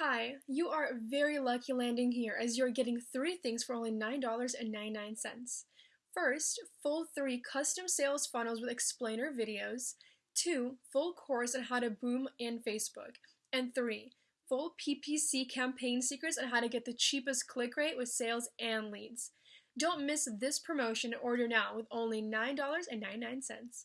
Hi, you are very lucky landing here as you're getting three things for only $9.99. First, full three custom sales funnels with explainer videos. Two, full course on how to boom in Facebook. And three, full PPC campaign secrets on how to get the cheapest click rate with sales and leads. Don't miss this promotion order now with only $9.99.